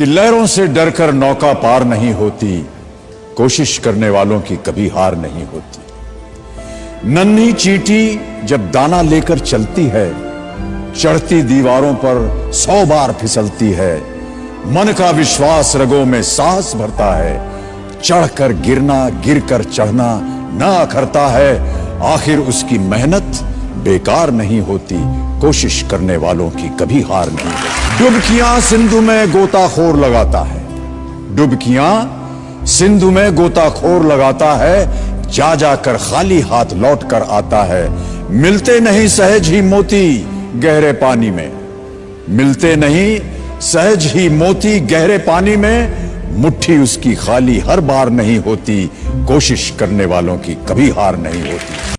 कि लहरों से डरकर नौका पार नहीं होती, कोशिश करने वालों की कभी हार नहीं होती। नन्ही चीटी जब दाना लेकर चलती है, चढ़ती दीवारों पर सौ बार फिसलती है, मन का विश्वास रगों में साहस भरता है, चढ़कर गिरना, गिरकर चढ़ना ना अखरता है, आखिर उसकी मेहनत बेकार नहीं होती, कोशिश करने वालों की कभी हार नहीं होती। डुबकियाँ सिंधु में गोताखोर लगाता है। डुबकियाँ सिंधु में गोताखोर लगाता है जा जाकर खाली हाथ लौट कर आता है। मिलते नहीं सहज ही मोती गहरे पानी में। मिलते नहीं सहज ही मोती गहरे पानी में। मुट्ठी उसकी खाली हर बार नहीं होती, कोशिश करने वालों की कभी हार नहीं होती।